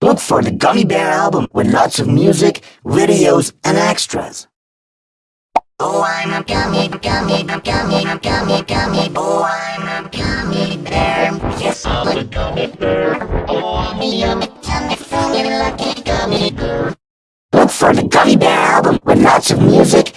Look for the Gummy Bear album with lots of music, videos, and extras. Oh, I'm a gummy, gummy, gummy, gummy, gummy, oh, I'm a gummy bear. Yes, I'm a gummy bear. Oh, I'm a yummy, tummy, funny, lucky gummy bear. Look for the Gummy Bear album with lots of music,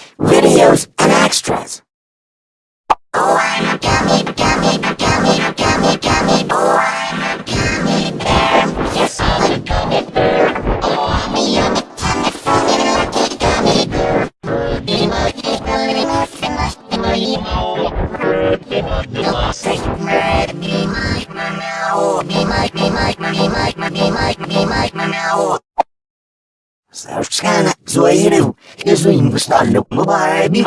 persuasive. His wing was not lookable by the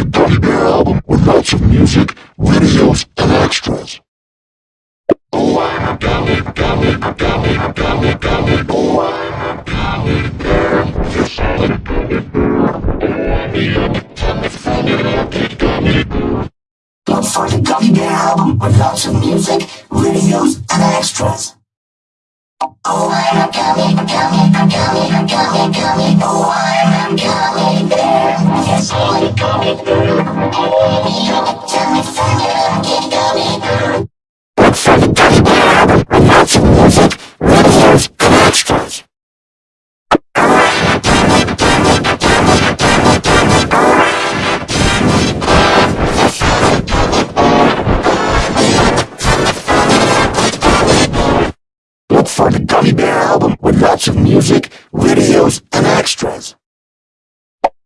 a Gummy Bear album with lots of music. Bear album with lots of music, videos, and extras. Oh, I'm a gummy, gummy, gummy, gummy, gummy, oh, I'm a gummy. Yes, I'm a gummy bear. Oh, I'm a yummy, tummy, funny, lots of music, videos, and extras.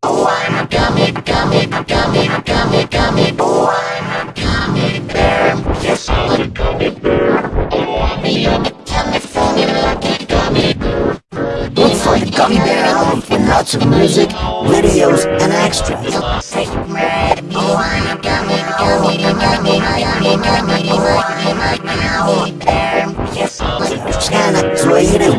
Oh, I'm a gummy, gummy, gummy, gummy, gummy. Oh, I'm a gummy bear. Yes, I'm a gummy bear. Oh, I'm a yummy, yummy, funny, lucky gummy bear. Look for the gummy bear album with lots of music, videos, and extras. Oh, I'm a gummy, gummy, gummy, gummy, gummy. Oh, I'm a gummy bear. Yes, I'm a gummy bear.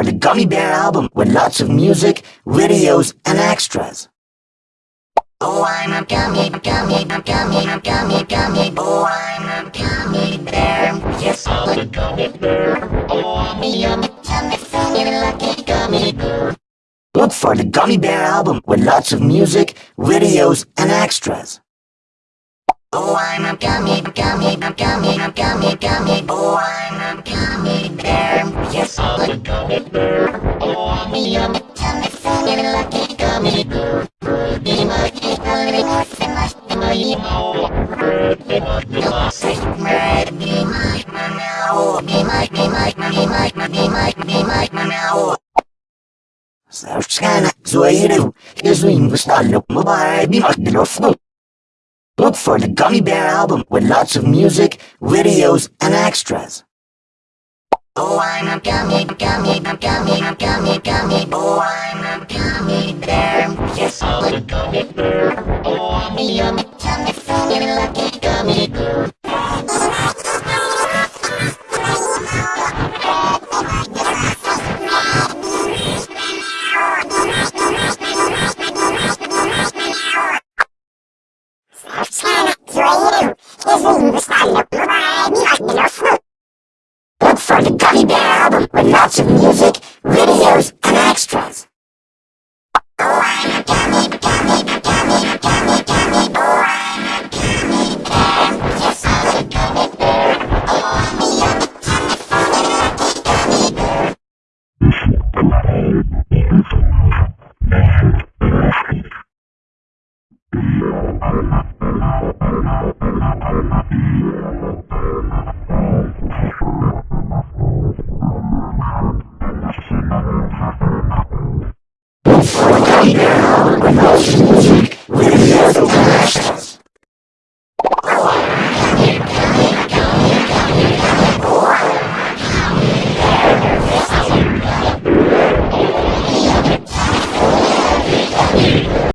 for the Gummy Bear album with lots of music, videos, and extras. Oh, I'm a gummy, gummy, gummy, gummy, gummy, oh, I'm a gummy bear. Yes, I'm a gummy bear. Oh, I'm a yummy, tummy, funny, lucky gummy bear. Look for the Gummy Bear album with lots of music, videos, and extras. Oh, I'm a gummy, gummy, gummy, gummy, gummy, oh, I'm a gummy bear. Oh, yummy, yummy, tummy, singing lucky gummy bear. Pretty my, hungry, nasty, nasty, my emo. Pretty my, nasty, mad, be my meow. Be my, be my, be my, be my, be my meow. Zawczkana, złejeru, jezuin gustalu, mubarak, be my, be my, Look for the Gummy Bear album with lots of music, videos, and extras. Oh, I'm a gummy, gummy, gummy, gummy, gummy, oh, I'm a gummy bear. Yes, I'm a gummy bear. Oh, I'm a yummy, tummy, funny, lucky gummy bear. Gummy Bear album with lots of music, videos, and extras. Oh, I'm a Look for the of music, videos,